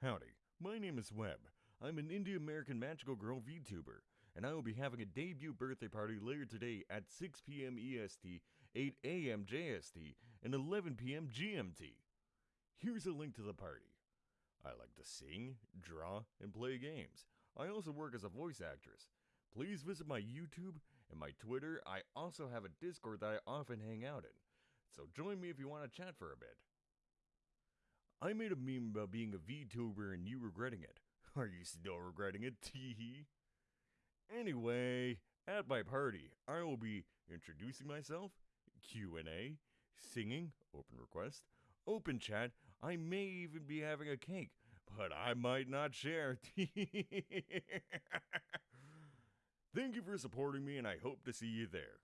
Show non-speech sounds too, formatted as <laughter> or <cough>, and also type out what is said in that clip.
Howdy, my name is Webb. I'm an Indie American Magical Girl VTuber, and I will be having a debut birthday party later today at 6 p.m. EST, 8 a.m. JST, and 11 p.m. GMT. Here's a link to the party. I like to sing, draw, and play games. I also work as a voice actress. Please visit my YouTube and my Twitter. I also have a Discord that I often hang out in. So join me if you want to chat for a bit. I made a meme about being a VTuber and you regretting it. <laughs> Are you still regretting it? <laughs> Teehee. Anyway, at my party, I will be introducing myself, Q&A, singing, open request, open chat. I may even be having a cake, but I might not share. Thank you for supporting me and I hope to see you there.